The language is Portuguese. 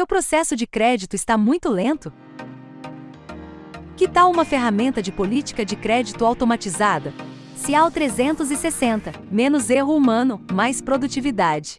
Seu processo de crédito está muito lento? Que tal uma ferramenta de política de crédito automatizada? Cial 360, menos erro humano, mais produtividade.